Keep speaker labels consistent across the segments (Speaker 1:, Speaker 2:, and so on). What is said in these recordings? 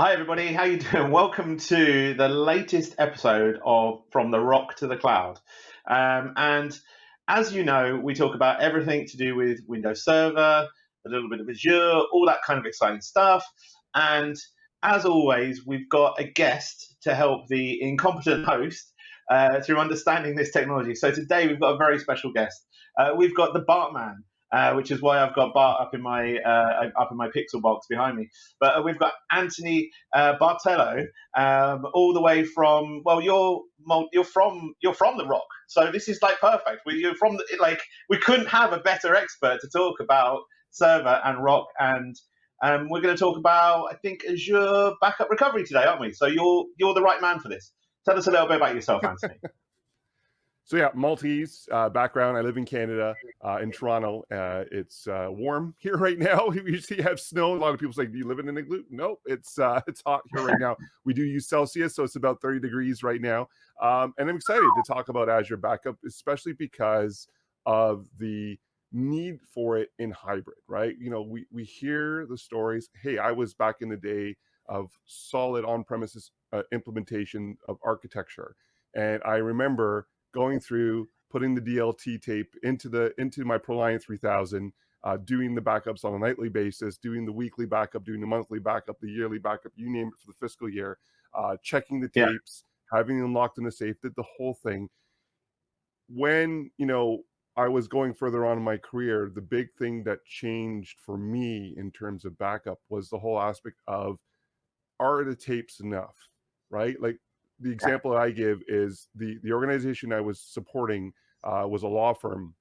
Speaker 1: Hi everybody, how you doing? Welcome to the latest episode of From the Rock to the Cloud. Um, and as you know, we talk about everything to do with Windows Server, a little bit of Azure, all that kind of exciting stuff. And as always, we've got a guest to help the incompetent host uh, through understanding this technology. So today we've got a very special guest. Uh, we've got the Bartman, uh, which is why I've got Bart up in my uh, up in my pixel box behind me. But uh, we've got Anthony uh, Bartolo, um, all the way from well, you're you're from you're from the Rock, so this is like perfect. We, you're from the, like we couldn't have a better expert to talk about server and Rock, and um, we're going to talk about I think Azure backup recovery today, aren't we? So you're you're the right man for this. Tell us a little bit about yourself, Anthony.
Speaker 2: So yeah, Maltese uh, background. I live in Canada, uh, in Toronto. Uh, it's uh, warm here right now. We usually have snow. A lot of people say, "Do you live in an igloo?" Nope, it's uh, it's hot here right now. We do use Celsius, so it's about 30 degrees right now. Um, and I'm excited to talk about Azure Backup, especially because of the need for it in hybrid. Right? You know, we we hear the stories. Hey, I was back in the day of solid on-premises uh, implementation of architecture, and I remember going through putting the DLT tape into the into my ProLiant 3000, uh, doing the backups on a nightly basis, doing the weekly backup, doing the monthly backup, the yearly backup, you name it for the fiscal year, uh, checking the tapes, yeah. having them locked in the safe, did the whole thing. When you know I was going further on in my career, the big thing that changed for me in terms of backup was the whole aspect of are the tapes enough, right? Like the example that I give is the the organization I was supporting uh, was a law firm,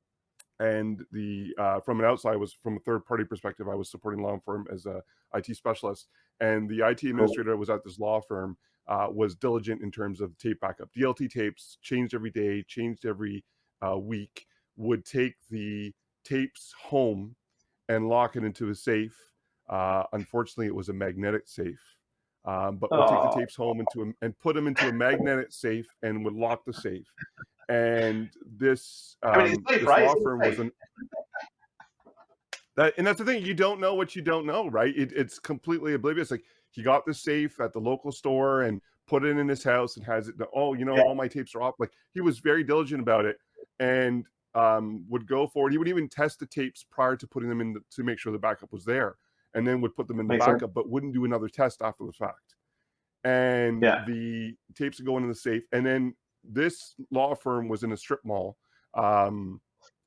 Speaker 2: and the uh, from an outside was from a third party perspective. I was supporting law firm as a IT specialist, and the IT administrator was at this law firm uh, was diligent in terms of tape backup. DLT tapes changed every day, changed every uh, week. Would take the tapes home and lock it into a safe. Uh, unfortunately, it was a magnetic safe um, but would take the tapes home into a, and put them into a magnetic safe and would lock the safe. And this, um, I mean, safe, this law firm was an, that, and that's the thing. You don't know what you don't know, right? It, it's completely oblivious. Like he got the safe at the local store and put it in his house and has it. Oh, you know, yeah. all my tapes are off. Like he was very diligent about it and um, would go forward. He would even test the tapes prior to putting them in the, to make sure the backup was there and then would put them in the Makes backup, sense. but wouldn't do another test after the fact. And yeah. the tapes would go into the safe. And then this law firm was in a strip mall, um,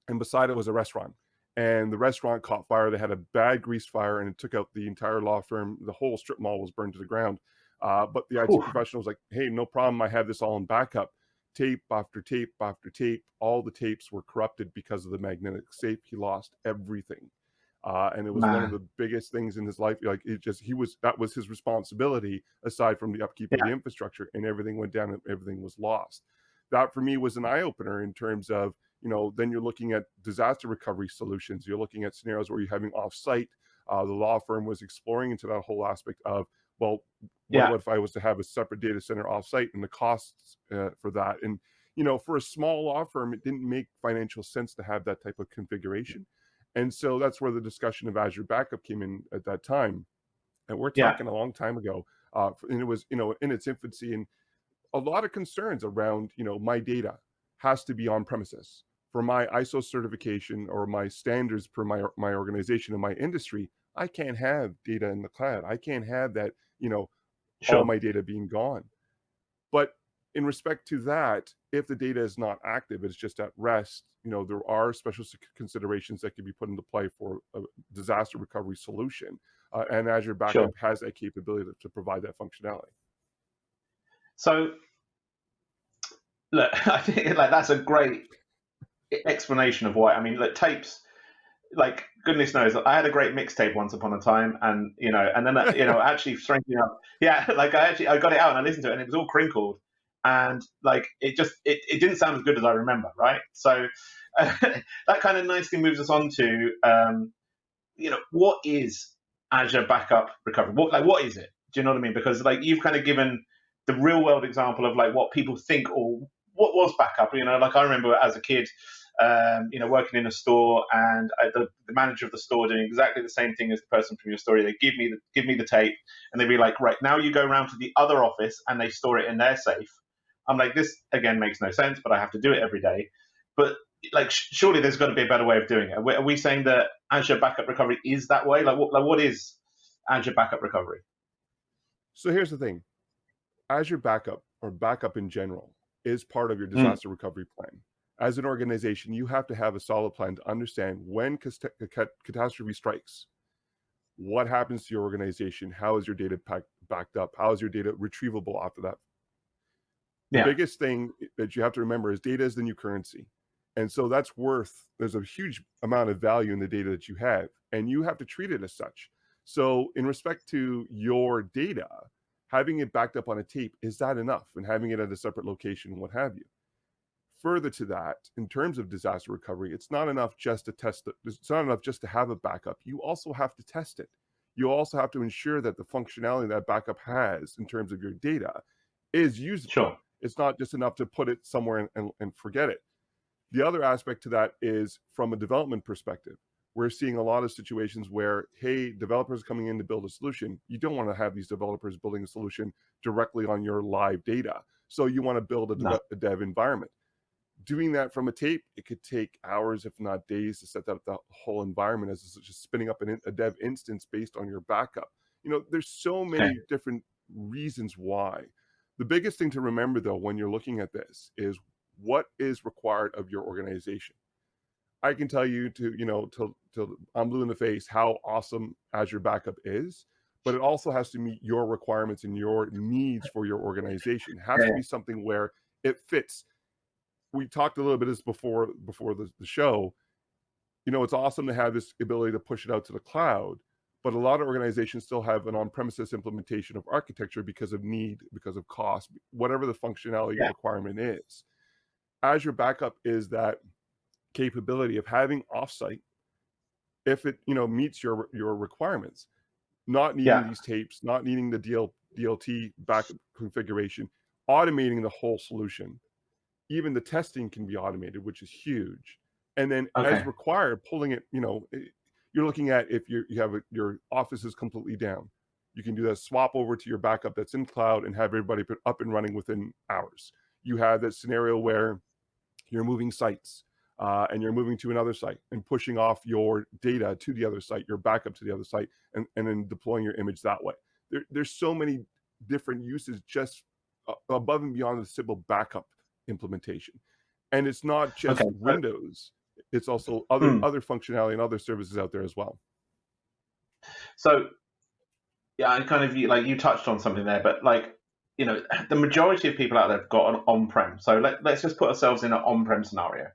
Speaker 2: and beside it was a restaurant. And the restaurant caught fire. They had a bad grease fire, and it took out the entire law firm. The whole strip mall was burned to the ground. Uh, but the IT Ooh. professional was like, "Hey, no problem. I have this all in backup." Tape after tape after tape. All the tapes were corrupted because of the magnetic safe. He lost everything uh, and it was one of the biggest things in his life. Like it just he was that was his responsibility aside from the upkeep yeah. of the infrastructure, and everything went down and everything was lost. That for me was an eye opener in terms of you know then you're looking at disaster recovery solutions. You're looking at scenarios where you're having offsite. Uh, the law firm was exploring into that whole aspect of well, yeah. what if I was to have a separate data center offsite and the costs uh, for that and you know, for a small law firm, it didn't make financial sense to have that type of configuration. And so that's where the discussion of Azure Backup came in at that time. And we're talking yeah. a long time ago. Uh, and it was, you know, in its infancy and a lot of concerns around, you know, my data has to be on premises for my ISO certification or my standards for my, my organization and my industry. I can't have data in the cloud. I can't have that, you know, sure. all my data being gone. But in respect to that, if the data is not active, it's just at rest, you know, there are special considerations that can be put into play for a disaster recovery solution. Uh, and Azure Backup sure. has that capability to, to, provide that functionality.
Speaker 1: So, look, I think like that's a great explanation of why. I mean, look, tapes, like goodness knows, I had a great mixtape once upon a time, and you know, and then you know, actually strangely enough, yeah, like I actually I got it out and I listened to it, and it was all crinkled and like it just it, it didn't sound as good as I remember, right? So uh, that kind of nicely moves us on to um, you know what is Azure Backup Recovery? What like what is it? Do you know what I mean? Because like you've kind of given the real world example of like what people think or what was backup. You know, like I remember as a kid, um, you know, working in a store and uh, the, the, manager of the store doing exactly the same thing as the person from your story. They give me the, give me the tape and they'd be like, right, now you go around to the other office and they store it in their safe. I'm like, this again makes no sense, but I have to do it every day. But like, surely there's got to be a better way of doing it. Are we, are we saying that Azure Backup Recovery is that way? Like, what, like, what is Azure Backup Recovery?
Speaker 2: So here's the thing Azure Backup or backup in general is part of your hmm. disaster mm. recovery plan. As an organization, you have to have a solid plan to understand when catastrophe strikes, what happens to your organization, how is your data pack, backed up, how is your data retrievable after that. The yeah. biggest thing that you have to remember is data is the new currency. And so that's worth, there's a huge amount of value in the data that you have, and you have to treat it as such. So, in respect to your data, having it backed up on a tape, is that enough? And having it at a separate location, what have you. Further to that, in terms of disaster recovery, it's not enough just to test it. It's not enough just to have a backup. You also have to test it. You also have to ensure that the functionality that backup has in terms of your data is usable. Sure. It's not just enough to put it somewhere and, and, and forget it. The other aspect to that is from a development perspective we're seeing a lot of situations where, hey, developers coming in to build a solution, you don't want to have these developers building a solution directly on your live data. So you want to build a, no. dev, a dev environment. Doing that from a tape, it could take hours, if not days, to set up the whole environment as just spinning up an, a dev instance based on your backup. You know, there's so many okay. different reasons why. The biggest thing to remember, though, when you're looking at this is what is required of your organization. I can tell you to, you know, till till I'm blue in the face how awesome Azure Backup is, but it also has to meet your requirements and your needs for your organization. It has to be something where it fits. We talked a little bit this before before the, the show. You know, it's awesome to have this ability to push it out to the cloud, but a lot of organizations still have an on-premises implementation of architecture because of need, because of cost, whatever the functionality yeah. requirement is. Azure Backup is that capability of having offsite if it you know meets your your requirements not needing yeah. these tapes not needing the DL, dlt back configuration automating the whole solution even the testing can be automated which is huge and then okay. as required pulling it you know you're looking at if you you have a, your office is completely down you can do that swap over to your backup that's in cloud and have everybody put up and running within hours you have that scenario where you're moving sites uh, and you're moving to another site and pushing off your data to the other site, your backup to the other site, and, and then deploying your image that way. There, there's so many different uses just above and beyond the simple backup implementation. And it's not just okay. Windows, it's also other hmm. other functionality and other services out there as well.
Speaker 1: So yeah, I kind of like you touched on something there, but like you know, the majority of people out there have got an on-prem. So let, let's just put ourselves in an on-prem scenario.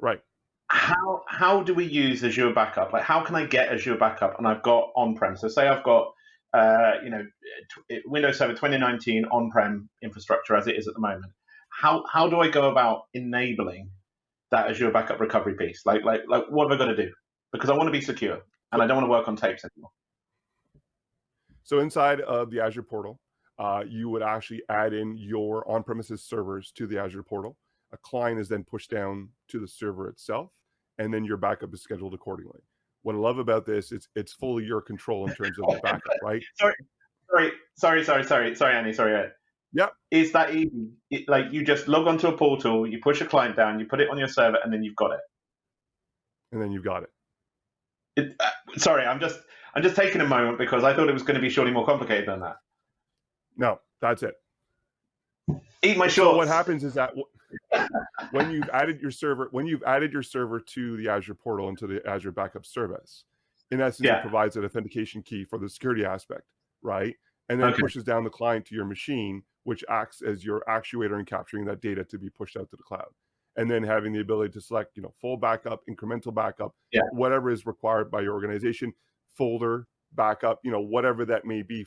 Speaker 2: Right.
Speaker 1: How how do we use Azure Backup? Like, how can I get Azure Backup and I've got on-prem? So say I've got uh, you know Windows Server 2019 on-prem infrastructure as it is at the moment. How how do I go about enabling that Azure Backup recovery piece? Like like like what have I got to do? Because I want to be secure and I don't want to work on tapes anymore.
Speaker 2: So inside of the Azure portal, uh, you would actually add in your on-premises servers to the Azure portal a client is then pushed down to the server itself, and then your backup is scheduled accordingly. What I love about this is it's fully your control in terms of the backup, right?
Speaker 1: Sorry, sorry, sorry, sorry, sorry, sorry, Annie, sorry.
Speaker 2: Yep.
Speaker 1: Is that easy? It, like you just log onto a portal, you push a client down, you put it on your server, and then you've got it.
Speaker 2: And then you've got it.
Speaker 1: it uh, sorry, I'm just I'm just taking a moment because I thought it was going to be surely more complicated than that.
Speaker 2: No, that's it.
Speaker 1: Eat my shorts.
Speaker 2: So what happens is that when you've added your server, when you've added your server to the Azure portal into the Azure backup service, in essence, yeah. it provides an authentication key for the security aspect, right? And then okay. pushes down the client to your machine, which acts as your actuator in capturing that data to be pushed out to the cloud. And then having the ability to select, you know, full backup, incremental backup, yeah. whatever is required by your organization, folder backup, you know, whatever that may be.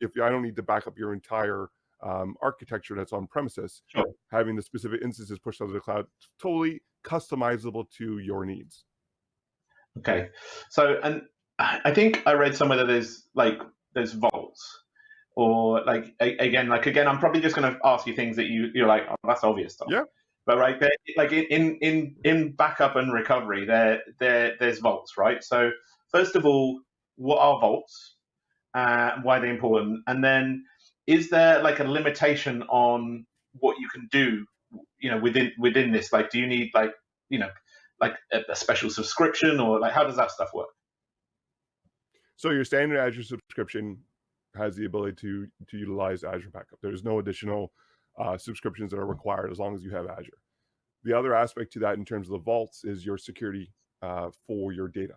Speaker 2: If I don't need to back up your entire um, architecture that's on premises, sure. having the specific instances pushed out of the cloud, totally customizable to your needs.
Speaker 1: Okay, so and I think I read somewhere that there's like there's vaults or like again like again I'm probably just going to ask you things that you you're like oh, that's obvious stuff.
Speaker 2: Yeah.
Speaker 1: But right, like in in in backup and recovery, there there there's vaults, right? So first of all, what are vaults? Uh, why are they're important, and then is there like a limitation on what you can do? You know, within within this, like, do you need like you know like a, a special subscription or like how does that stuff work?
Speaker 2: So your standard Azure subscription has the ability to to utilize Azure Backup. There's no additional uh, subscriptions that are required as long as you have Azure. The other aspect to that in terms of the vaults is your security uh, for your data.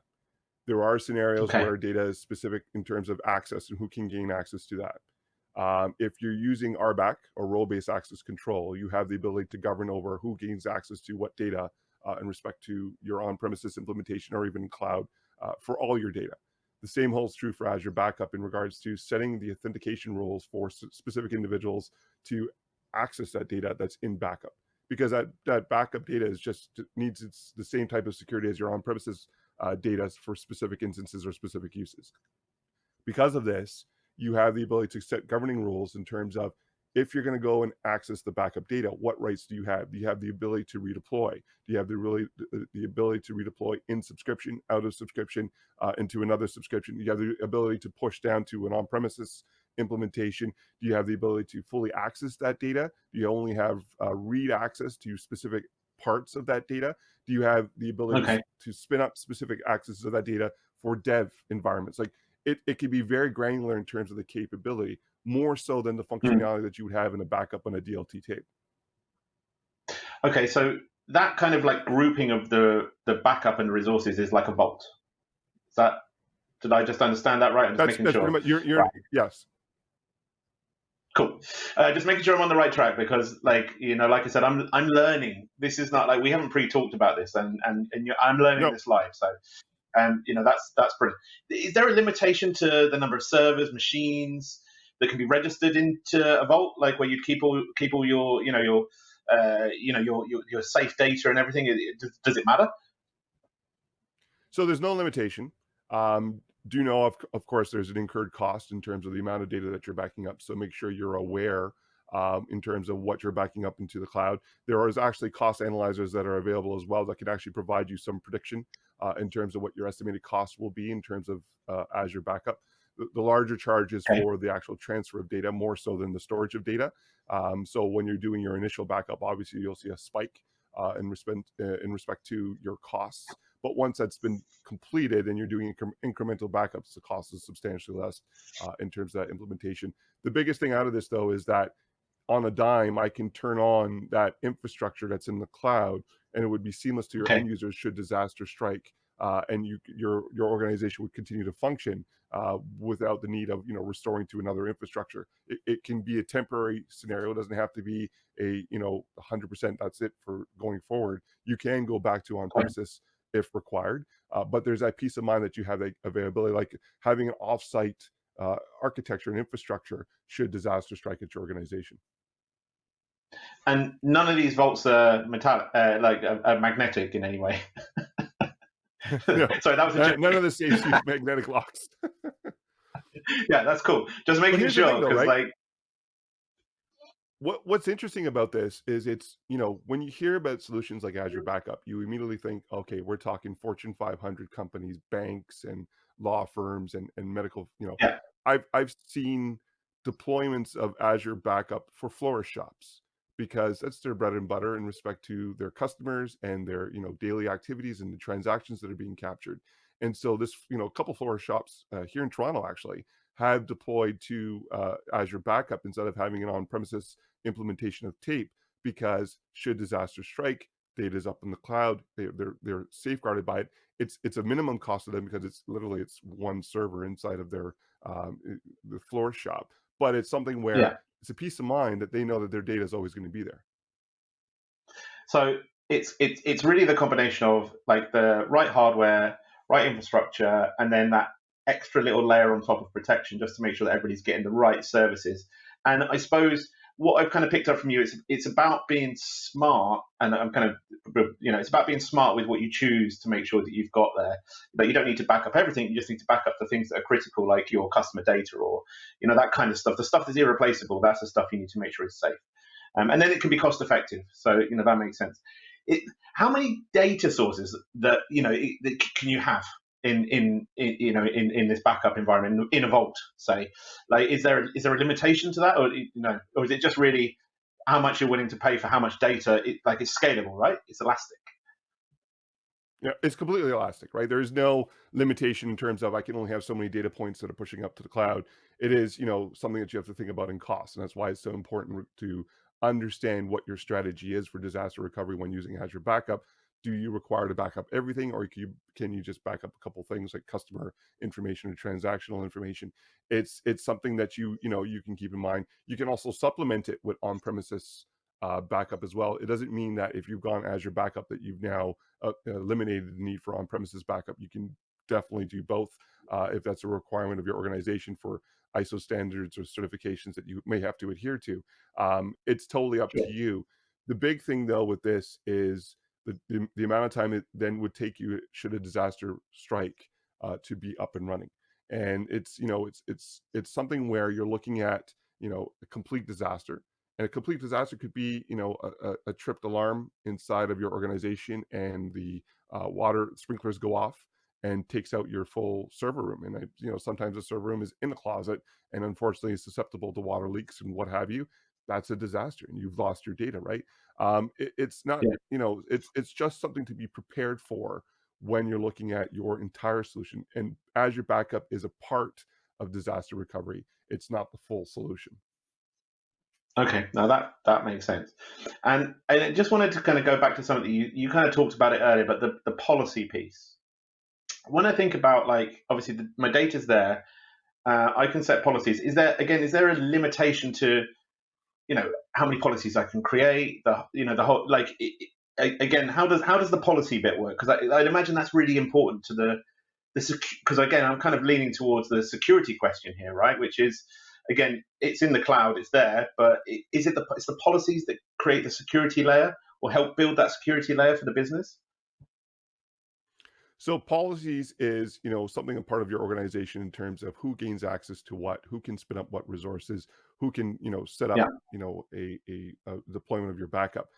Speaker 2: There are scenarios okay. where data is specific in terms of access and who can gain access to that. Um, if you're using RBAC or role-based access control, you have the ability to govern over who gains access to what data uh, in respect to your on-premises implementation or even cloud uh, for all your data. The same holds true for Azure Backup in regards to setting the authentication rules for specific individuals to access that data that's in backup. Because that, that backup data is just needs it's the same type of security as your on-premises uh, data for specific instances or specific uses. Because of this, you have the ability to set governing rules in terms of if you're going to go and access the backup data, what rights do you have? Do you have the ability to redeploy? Do you have the really the ability to redeploy in subscription, out of subscription, uh, into another subscription? Do you have the ability to push down to an on-premises implementation? Do you have the ability to fully access that data? Do you only have uh, read access to specific parts of that data? Do you have the ability okay. to spin up specific access of that data for dev environments? Like it, it can be very granular in terms of the capability more so than the hmm. functionality mm. that you would have in a backup on a DLT tape.
Speaker 1: Okay, so that kind of like grouping of the the backup and resources is like a vault. Is that did I just understand that right? I'm
Speaker 2: just that's,
Speaker 1: making that's
Speaker 2: sure. Much, you're, you're, right. Yes.
Speaker 1: Cool. Uh, just making sure I'm on the right track because, like you know, like I said, I'm I'm learning. This is not like we haven't pre-talked about this, and and, and I'm learning no. this live. So and you know that's that's brilliant. Is there a limitation to the number of servers, machines that can be registered into a vault, like where you'd keep all keep all your you know your uh, you know your, your, your safe data and everything? Does, does, it matter?
Speaker 2: So there's no limitation. Um, do know of, of course there's an incurred cost in terms of the amount of data that you're backing up. So make sure you're aware um, in terms of what you're backing up into the cloud. There is actually cost analyzers that are available as well that can actually provide you some prediction uh, in terms of what your estimated cost will be in terms of uh, Azure backup. The, the larger charge is okay. for the actual transfer of data more so than the storage of data. Um, so when you're doing your initial backup, obviously you'll see a spike uh, in respect uh, in respect to your costs. But once that's been completed and you're doing incre incremental backups, the cost is substantially less uh, in terms of that implementation. The biggest thing out of this though is that on a dime, I can turn on that infrastructure that's in the cloud and it would be seamless to your okay. end users should disaster strike. Uh, and you, your your organization would continue to function uh, without the need of you know restoring to another infrastructure. It, it, can be a temporary scenario. It doesn't have to be a you know 100%. That's it for going forward. You can go back to on premises if required, uh, but there's that peace of mind that you have that availability, like having an offsite uh, architecture and infrastructure should disaster strike at your organization.
Speaker 1: And none of these vaults are metallic, uh, like are, magnetic in any way.
Speaker 2: no, Sorry, that was a joke. none, of the safes use magnetic locks.
Speaker 1: yeah, that's cool. Just making sure because right? like
Speaker 2: what what's interesting about this is it's you know when you hear about solutions like Azure Backup, you immediately think, okay, we're talking Fortune 500 companies, banks, and law firms, and and medical. You know,
Speaker 1: yeah.
Speaker 2: I've I've seen deployments of Azure Backup for florist shops because that's their bread and butter in respect to their customers and their you know daily activities and the transactions that are being captured. And so this you know a couple floor shops uh, here in toronto actually have deployed to uh, azure backup instead of having an on-premises implementation of tape because should disaster strike data is up in the cloud they, they're they're safeguarded by it. It's it's a minimum cost to them because it's literally it's one server inside of their um, the floor shop. But it's something where yeah it's a peace of mind that they know that their data is always going to be there.
Speaker 1: So it's it's it's really the combination of like the right hardware, right infrastructure, and then that extra little layer on top of protection just to make sure that everybody's getting the right services. And I suppose what I've kind of picked up from you is it's about being smart, and I'm kind of you know it's about being smart with what you choose to make sure that you've got there. That you don't need to back up everything; you just need to back up the things that are critical, like your customer data or you know that kind of stuff. The stuff that's irreplaceable, that's the stuff you need to make sure is safe. um, and then it can be cost effective. So you know that makes sense. It, how many data sources that you know that can you have in, in, in you know in, in this backup environment in a vault say like is there is there a limitation to that or you know or is it just really how much you're willing to pay for how much data it, like it's scalable right it's elastic
Speaker 2: yeah, it's completely elastic, right? There is no limitation in terms of I can only have so many data points that are pushing up to the cloud. It is, you know, something that you have to think about in cost, and that's why it's so important to understand what your strategy is for disaster recovery when using Azure Backup. Do you require to back up everything, or can you, can you just back up a couple things like customer information or transactional information? It's it's something that you you know you can keep in mind. You can also supplement it with on-premises uh, backup as well. It doesn't mean that if you've gone Azure backup that you've now uh, eliminated the need for on-premises backup. You can definitely do both uh, if that's a requirement of your organization for ISO standards or certifications that you may have to adhere to. Um, it's totally up to you. The big thing though with this is the, the, the, amount of time it then would take you should a disaster strike uh, to be up and running. And it's, you know, it's, it's, it's something where you're looking at, you know, a complete disaster and a complete disaster could be, you know, a, a tripped alarm inside of your organization and the uh, water sprinklers go off and takes out your full server room. And, I, you know, sometimes the server room is in the closet and unfortunately is susceptible to water leaks and what have you. That's a disaster and you've lost your data, right? Um, it, it's not, yeah. you know, it's, it's just something to be prepared for when you're looking at your entire solution. And Azure Backup is a part of disaster recovery. It's not the full solution.
Speaker 1: Okay, now that that makes sense, and I just wanted to kind of go back to something you you kind of talked about it earlier, but the the policy piece. When I think about like obviously the, my data's there, uh, I can set policies. Is there again? Is there a limitation to, you know, how many policies I can create? The you know the whole like it, again, how does how does the policy bit work? Because I'd imagine that's really important to the the because again, I'm kind of leaning towards the security question here, right? Which is again, it's in the cloud, it's there, but is it the it's the policies that create the security layer or help build that security layer for the business?
Speaker 2: So policies is, you know, something a part of your organization in terms of who gains access to what, who can spin up what resources, who can, you know, set up, yeah. you know, a, a, a, deployment of your backup.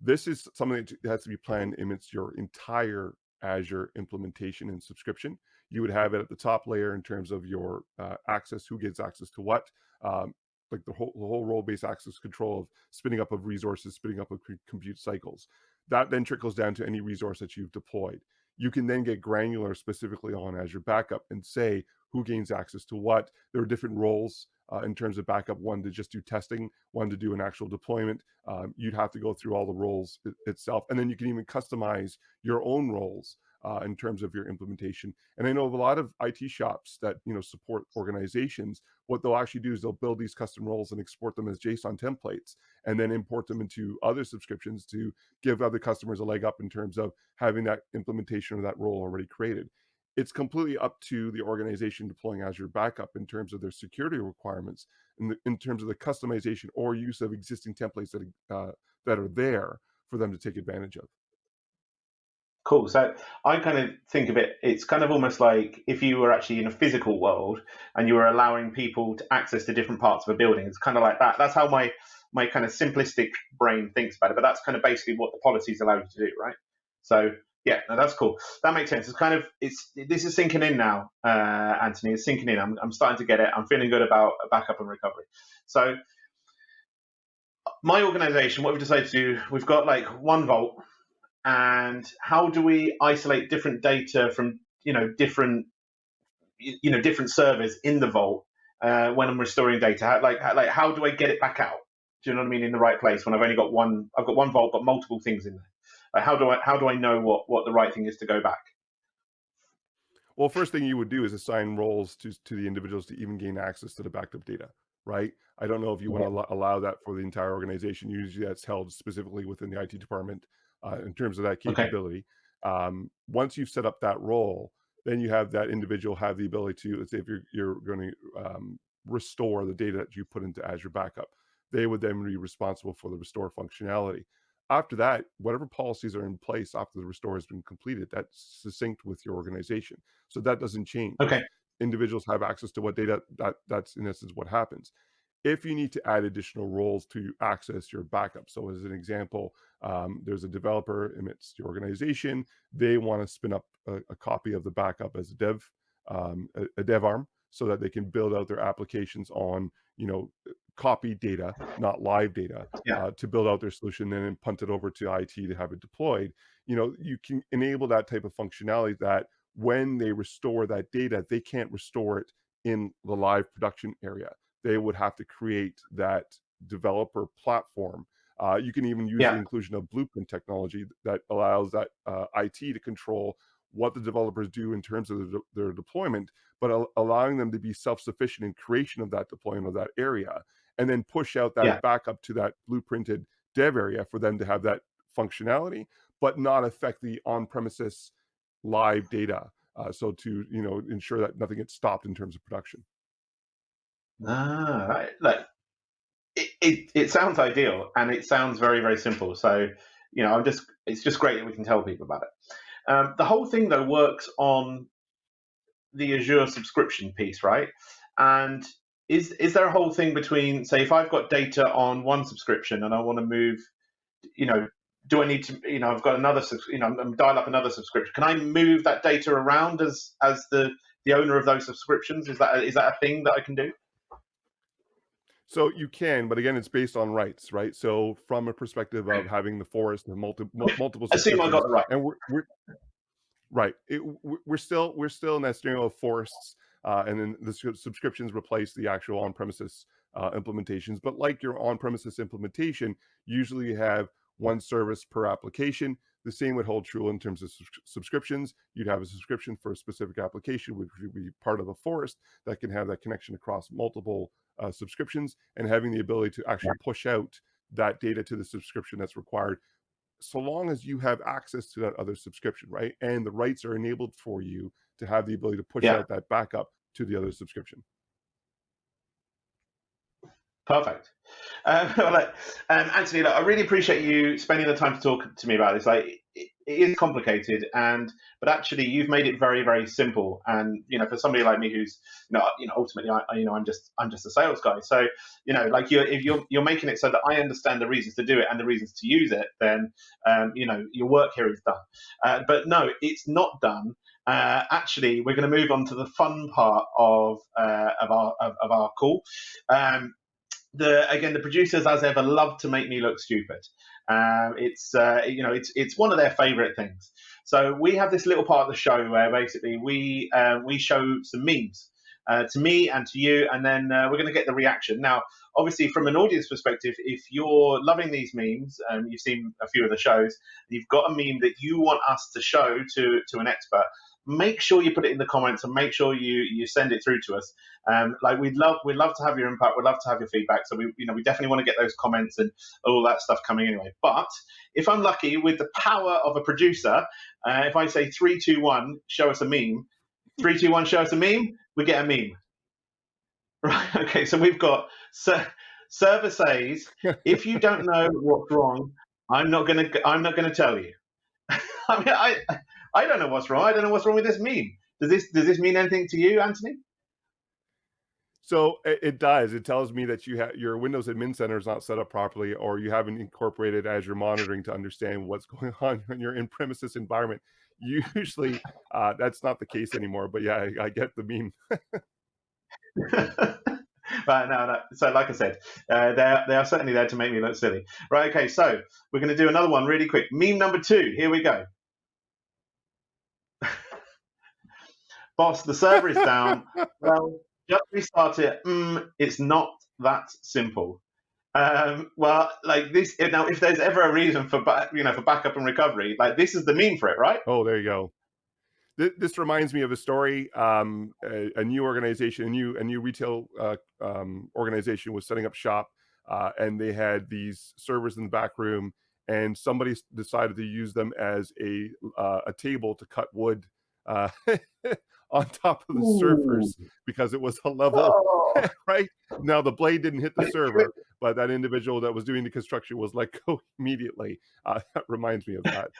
Speaker 2: This is something that has to be planned amidst your entire Azure implementation and subscription you would have it at the top layer in terms of your uh, access, who gets access to what, um, like the whole, the whole role-based access control of spinning up of resources, spinning up of compute cycles. That then trickles down to any resource that you've deployed. You can then get granular specifically on Azure Backup and say who gains access to what. There are different roles uh, in terms of backup, one to just do testing, one to do an actual deployment. Um, you'd have to go through all the roles itself. And then you can even customize your own roles uh, in terms of your implementation. And I know a lot of IT shops that you know support organizations. What they'll actually do is they'll build these custom roles and export them as JSON templates, and then import them into other subscriptions to give other customers a leg up in terms of having that implementation of that role already created. It's completely up to the organization deploying Azure Backup in terms of their security requirements, in, the, in terms of the customization or use of existing templates that uh, that are there for them to take advantage of.
Speaker 1: Cool. So I kind of think of it, it's kind of almost like if you were actually in a physical world and you were allowing people to access to different parts of a building. It's kind of like that. That's how my my kind of simplistic brain thinks about it. But that's kind of basically what the policies allow you to do, right? So yeah, no, that's cool. That makes sense. It's kind of it's this is sinking in now, uh, Anthony. It's sinking in. I'm I'm starting to get it. I'm feeling good about backup and recovery. So my organization, what we've decided to do, we've got like one vault and how do we isolate different data from you know different you know different servers in the vault uh, when I'm restoring data? How, like how, like how do I get it back out? Do you know what I mean? In the right place when I've only got one, I've got one vault but multiple things in there. Like how do I how do I know what what the right thing is to go back?
Speaker 2: Well, first thing you would do is assign roles to to the individuals to even gain access to the backed up data, right? I don't know if you want to allow that for the entire organization. Usually that's held specifically within the IT department uh, in terms of that capability. Okay. Um, once you've set up that role, then you have that individual have the ability to, let's say if you're, you're going to um, restore the data that you put into Azure Backup, they would then be responsible for the restore functionality. After that, whatever policies are in place after the restore has been completed, that's succinct with your organization. So that doesn't change.
Speaker 1: Okay.
Speaker 2: Individuals have access to what data that that's in essence what happens. if you need to add additional roles to access your backup. So as an example, um, there's a developer amidst your organization. They want to spin up a, a, copy of the backup as a dev, um, a, a, dev arm so that they can build out their applications on, you know, copy data, not live data, yeah. uh, to build out their solution and then punt it over to IT to have it deployed. You know, you can enable that type of functionality that when they restore that data, they can't restore it in the live production area they would have to create that developer platform. Uh, you can even use yeah. the inclusion of blueprint technology that allows that uh, IT to control what the developers do in terms of the, their deployment, but al allowing them to be self-sufficient in creation of that deployment of that area, and then push out that yeah. backup to that blueprinted dev area for them to have that functionality, but not affect the on-premises live data. Uh, so to you know ensure that nothing gets stopped in terms of production.
Speaker 1: Ah, right. Look, it, it, it sounds ideal and it sounds very, very simple. So, you know, I'm just, it's just great that we can tell people about it. Um, the whole thing though works on the Azure subscription piece, right? And is is there a whole thing between, say, if I've got data on one subscription and I want to move, you know, do I need to, you know, I've got another, you know, I'm dial up another subscription. Can I move that data around as as the the owner of those subscriptions? Is that is that a thing that I can do?
Speaker 2: So you can, but again, it's based on rights, right? So from a perspective of having the forest and multi, multiple,
Speaker 1: I see I got right.
Speaker 2: and we're, we're right. It, we're still we're still in that scenario of forests, uh, and then the subscriptions replace the actual on-premises uh, implementations. But like your on-premises implementation, usually you have one service per application. The same would hold true in terms of subscriptions. You'd have a subscription for a specific application, which would be part of a forest that can have that connection across multiple uh, subscriptions and having the ability to actually push out that data to the subscription that's required so long as you have access to that other subscription, right? And the rights are enabled for you to have the ability to push yeah. out that backup to the other subscription.
Speaker 1: Perfect. Um, um, Anthony, look, I really appreciate you spending the time to talk to me about this. Like, it, is complicated, and but actually, you've made it very, very simple. And you know, for somebody like me, who's you know, you know, ultimately, I, you know, I'm just, I'm just a sales guy. So, you know, like you're, if you're, you're making it so that I understand the reasons to do it and the reasons to use it, then, um, you know, your work here is done. Uh, but no, it's not done. Uh, actually, we're going to move on to the fun part of uh, of our of, of our call. Um, the again the producers as ever love to make me look stupid. Um, it's uh, you know it's it's one of their favorite things. So we have this little part of the show where basically we uh, we show some memes uh, to me and to you and then uh, we're going to get the reaction. Now obviously from an audience perspective if you're loving these memes and you've seen a few of the shows you've got a meme that you want us to show to to an expert make sure you put it in the comments and make sure you you send it through to us. Um, like we'd love we'd love to have your input. We'd love to have your feedback. So we you know we definitely want to get those comments and all that stuff coming anyway. But if I'm lucky with the power of a producer, uh, if I say three two one, show us a meme. Three two one, show us a meme. We get a meme. Right. Okay. So we've got so server says if you don't know what's wrong, I'm not gonna I'm not gonna tell you. I mean, I I don't know what's wrong. I don't know what's wrong with this meme. Does this does this mean anything to you, Anthony?
Speaker 2: So it, does. It tells me that you have your Windows Admin Center is not set up properly, or you haven't incorporated Azure monitoring to understand what's going on in your in-premises environment. Usually, uh, that's not the case anymore. But yeah, I, I get the meme.
Speaker 1: Right, no, no. So, like I said, uh, they are, they are certainly there to make me look silly. Right, okay. So we're going to do another one really quick. Meme number two. Here we go. Boss, the server is down. well, just restart it. Mm, it's not that simple. Um, well, like this now, if there's ever a reason for back, you know, for backup and recovery, like this is the meme for it, right?
Speaker 2: Oh, there you go. This, this reminds me of a story. Um, a, a, new organization, a new a new retail uh, um, organization was setting up shop, uh, and they had these servers in the back room, and somebody decided to use them as a uh, a table to cut wood uh, on top of the Ooh. servers because it was a level oh. right now the blade didn't hit the server but that individual that was doing the construction was let go immediately uh, that reminds me of that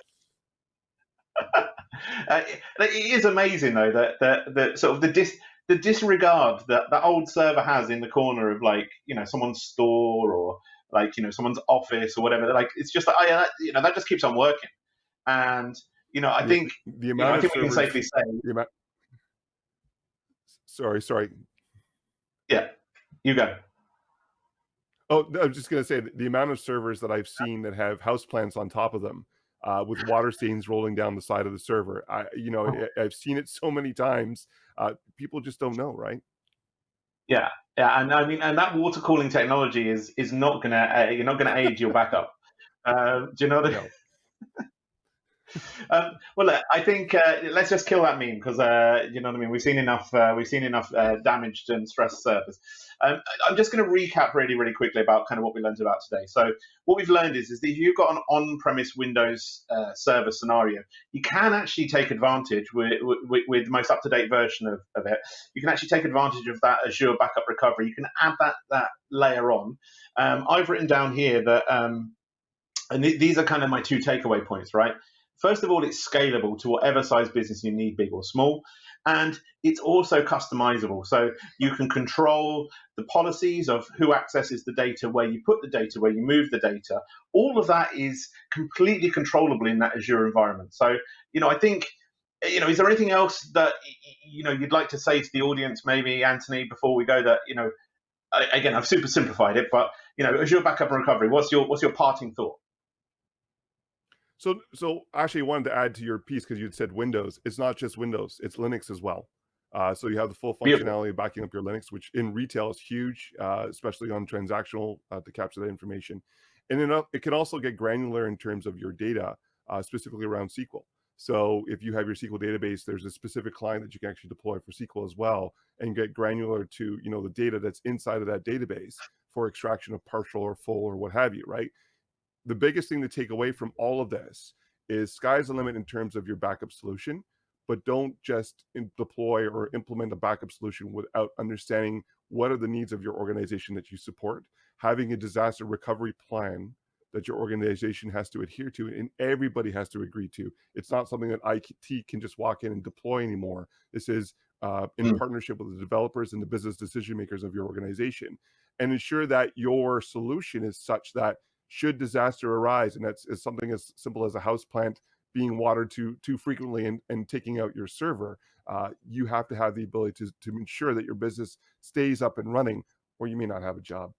Speaker 1: uh, it is amazing though that that, that sort of the dis the disregard that that old server has in the corner of like you know someone's store or like you know someone's office or whatever. Like it's just like, oh, yeah, that, you know that just keeps on working, and you know I think
Speaker 2: the
Speaker 1: you know,
Speaker 2: amount
Speaker 1: I think we can safely say
Speaker 2: the amount, sorry, sorry.
Speaker 1: yeah, you go.
Speaker 2: Oh, I was just going to say the amount of servers that I've seen that have house plants on top of them uh, with water stains rolling down the side of the server. I, you know, I, I've seen it so many times. Uh, people just don't know, right?
Speaker 1: Yeah, yeah, and I mean, and that water cooling technology is is not gonna uh, you're not gonna aid your backup. Uh, do you know what I
Speaker 2: No.
Speaker 1: um, well, I think uh, let's just kill that meme because uh, you know what I mean. We've seen enough. Uh, we've seen enough uh, damaged and stressed servers. Um, I'm just going to recap really, really quickly about kind of what we learned about today. So, what we've learned is, is that if you've got an on-premise Windows uh, server scenario, you can actually take advantage with, with, with the most up-to-date version of, of it. You can actually take advantage of that Azure backup recovery. You can add that that layer on. Um, I've written down here that, um, and th- these are kind of my two takeaway points, right? First of all, it's scalable to whatever size business you need, big or small. And it's also customizable. So you can control the policies of who accesses the data, where you put the data, where you move the data. All of that is completely controllable in that Azure environment. So, you know, I think, you know, is there anything else that, you know, you'd like to say to the audience, maybe, Anthony, before we go that, you know, again, I've super simplified it, but, you know, Azure backup and recovery, what's your, what's your parting thought?
Speaker 2: So, so actually, I wanted to add to your piece because you said Windows. It's not just Windows; it's Linux as well. Uh, so you have the full functionality of backing up your Linux, which in retail is huge, uh, especially on transactional uh, to capture that information. And then it can also get granular in terms of your data, uh, specifically around SQL. So if you have your SQL database, there's a specific client that you can actually deploy for SQL as well, and get granular to you know the data that's inside of that database for extraction of partial or full or what have you, right? The biggest thing to take away from all of this is sky's the limit in terms of your backup solution, but don't just deploy or implement a backup solution without understanding what are the needs of your organization that you support. Having a disaster recovery plan that your organization has to adhere to and everybody has to agree to. It's not something that IT can just walk in and deploy anymore. This is uh, in
Speaker 1: Mm.
Speaker 2: partnership with the developers and the business decision makers of your organization and ensure that your solution is such that should disaster arise, and that's something as simple as a house plant being watered too too frequently and, and taking out your server, uh, you have to have the ability to, to ensure that your business stays up and running, or you may not have a job.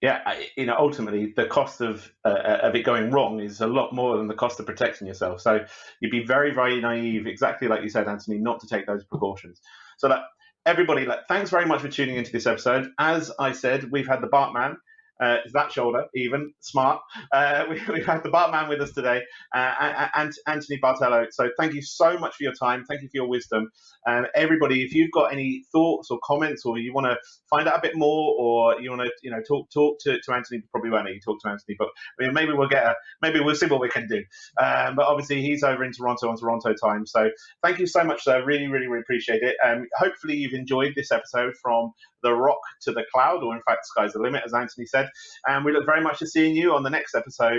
Speaker 1: Yeah, I, you know, ultimately the cost of uh, of it going wrong is a lot more than the cost of protecting yourself. So you'd be very, very naive, exactly like you said, Anthony, not to take those precautions. So that everybody, like, thanks very much for tuning into this episode. As I said, we've had the Bartman. Uh, is that shoulder even smart? Uh, we, we've had the Bartman with us today, uh, and Anthony Bartolo. So thank you so much for your time. Thank you for your wisdom. And everybody, if you've got any thoughts or comments, or you want to find out a bit more, or you want to, you know, talk talk to, to Anthony, probably won't to talk to Anthony, but I mean, maybe we'll get a, maybe we'll see what we can do. Um, but obviously, he's over in Toronto on Toronto time. So thank you so much, sir. Really, really, really appreciate it. Um, hopefully, you've enjoyed this episode from the rock to the cloud, or in fact, sky's the limit, as Anthony said. And we look very much to seeing you on the next episode